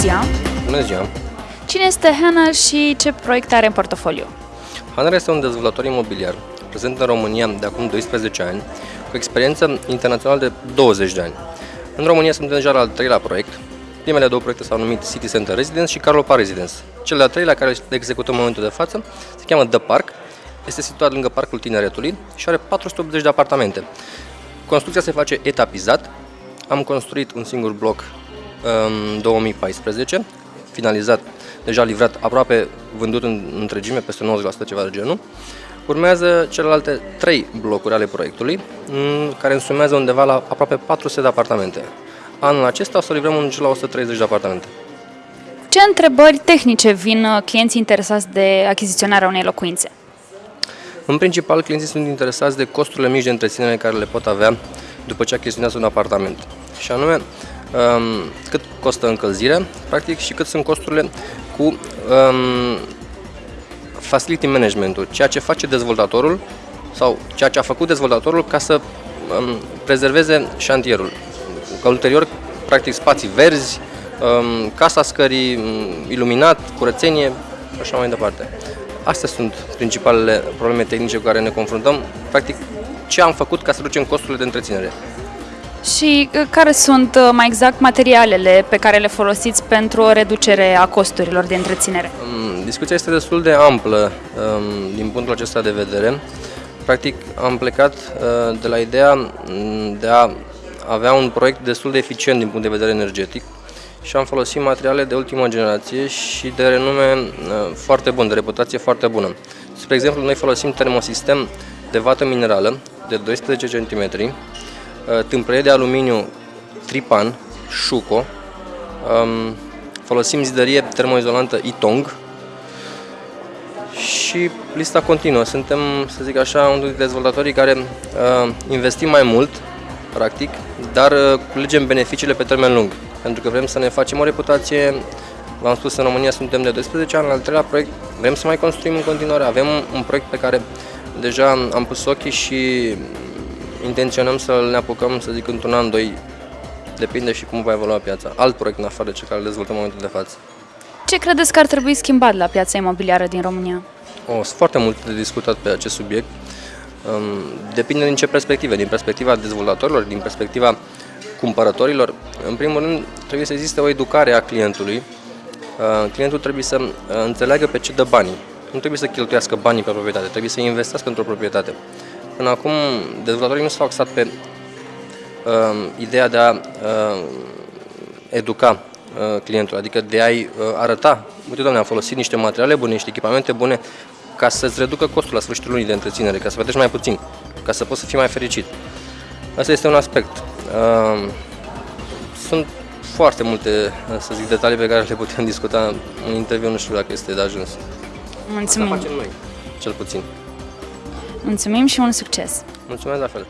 ziua! Bună ziua! Cine este Hanna și ce proiecte are în portofoliu? Hanner este un dezvoltator imobiliar prezent în România de acum 12 ani, cu experiență internațională de 20 de ani. În România suntem deja la al treilea proiect. Primele două proiecte s-au numit City Center Residence și Carlopa Residence. Cel de-al treilea, care le executăm în momentul de față, se cheamă The Park, este situat lângă Parcul Tineretului și are 480 de apartamente. Construcția se face etapizat. Am construit un singur bloc în 2014, finalizat, deja livrat, aproape vândut în întregime, peste 90% ceva de genul. Urmează celelalte trei blocuri ale proiectului, care însumează undeva la aproape 400 de apartamente. Anul acesta o să livrăm un la 130 de apartamente. Ce întrebări tehnice vin uh, clienții interesați de achiziționarea unei locuințe? În principal, clienții sunt interesați de costurile mici de întreținere care le pot avea după ce achiziționează un apartament. Și anume, um, cât costă încălzirea, practic, și cât sunt costurile cu um, facility management-ul, ceea ce face dezvoltatorul sau ceea ce a făcut dezvoltatorul ca să um, prezerveze șantierul. Ca ulterior, practic, spații verzi, um, casa scării, um, iluminat, curățenie și așa mai departe. Astea sunt principalele probleme tehnice cu care ne confruntăm. Practic, ce am făcut ca să reducem costurile de întreținere. Și uh, care sunt uh, mai exact materialele pe care le folosiți pentru o reducere a costurilor de întreținere? Um, discuția este destul de amplă um, din punctul acesta de vedere. Practic am plecat uh, de la ideea mm, de a avea un proiect destul de eficient din punct de vedere energetic și am folosit materiale de ultimă generație și de renume foarte bun, de reputație foarte bună. Spre exemplu, noi folosim termosistem de vată minerală de 12 cm, Uh, tâmplărie de aluminiu Tripan, Shuko, um, folosim zidărie termoizolantă Itong. Și lista continuă. Suntem, să zic așa, unul dintre dezvoltatorii care uh, investim mai mult, practic, dar uh, culegem beneficiile pe termen lung, pentru că vrem să ne facem o reputație. V-am spus, în România suntem de 12 ani, al treilea proiect, vrem să mai construim în continuare, avem un proiect pe care deja am pus ochii și intenționăm să ne apucăm, să zic, într-un an, doi, depinde și cum va evolua piața. Alt proiect în afară de ce care îl dezvoltăm în momentul de față. Ce credeți că ar trebui schimbat la piața imobiliară din România? O, sunt foarte mult de discutat pe acest subiect. Um, depinde din ce perspective, din perspectiva dezvoltatorilor, din perspectiva cumpărătorilor. În primul rând, trebuie să existe o educare a clientului. Uh, clientul trebuie să uh, înțeleagă pe ce dă banii. Nu trebuie să cheltuiască banii pe proprietate, trebuie să investească într-o proprietate. Până acum, dezvoltatorii nu s-au axat pe uh, ideea de a uh, educa uh, clientul, adică de a-i uh, arăta, uite doamne, am folosit niște materiale bune, niște echipamente bune, ca să-ți reducă costul la sfârșitul lunii de întreținere, ca să plătești mai puțin, ca să poți să fii mai fericit. Asta este un aspect. Uh, sunt foarte multe, să zic, detalii pe care le putem discuta în interviu, nu știu dacă este de ajuns. Mulțumim! Asta facem noi, cel puțin. Mulțumim și mult succes! Mulțumesc la fel!